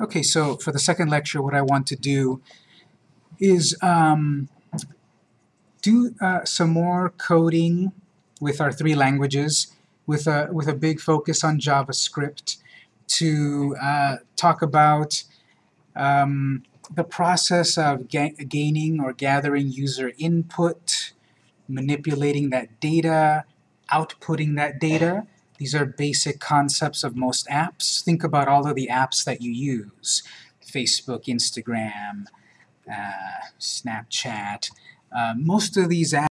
Okay, so for the second lecture, what I want to do is um, do uh, some more coding with our three languages, with a, with a big focus on JavaScript, to uh, talk about um, the process of ga gaining or gathering user input, manipulating that data, outputting that data, these are basic concepts of most apps. Think about all of the apps that you use. Facebook, Instagram, uh, Snapchat. Uh, most of these apps